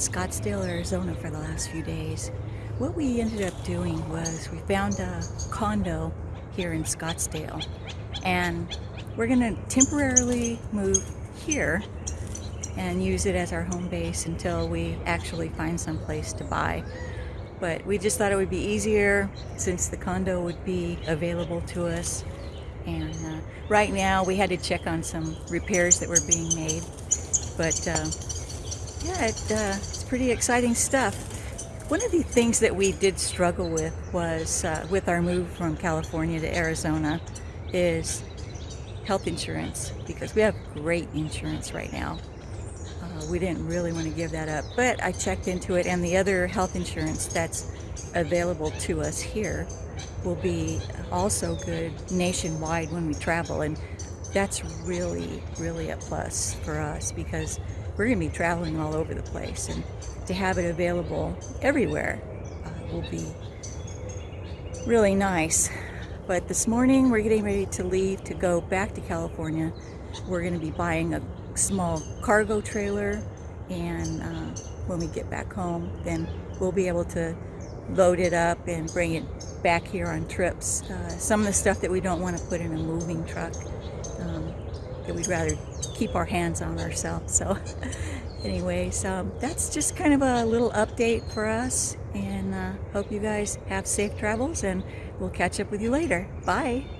Scottsdale, Arizona for the last few days. What we ended up doing was we found a condo here in Scottsdale and we're going to temporarily move here and use it as our home base until we actually find some place to buy. But we just thought it would be easier since the condo would be available to us. And uh, right now we had to check on some repairs that were being made. But uh, yeah, it, uh, it's pretty exciting stuff. One of the things that we did struggle with was uh, with our move from California to Arizona is health insurance because we have great insurance right now. Uh, we didn't really want to give that up, but I checked into it and the other health insurance that's available to us here will be also good nationwide when we travel and that's really, really a plus for us because we're going to be traveling all over the place and to have it available everywhere uh, will be really nice. But this morning we're getting ready to leave to go back to California. We're going to be buying a small cargo trailer and uh, when we get back home then we'll be able to load it up and bring it back here on trips. Uh, some of the stuff that we don't want to put in a moving truck um, that we'd rather keep our hands on ourselves. So anyways, um, that's just kind of a little update for us and uh, hope you guys have safe travels and we'll catch up with you later. Bye.